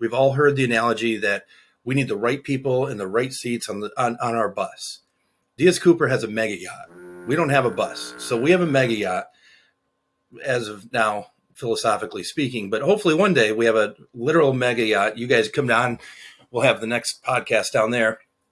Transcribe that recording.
We've all heard the analogy that we need the right people in the right seats on the on, on our bus. Diaz Cooper has a mega yacht. We don't have a bus, so we have a mega yacht as of now, philosophically speaking. But hopefully, one day we have a literal mega yacht. You guys come down. We'll have the next podcast down there